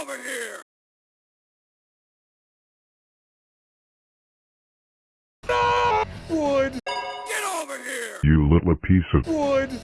over here! No! Wood! Get over here! You little piece of Wood!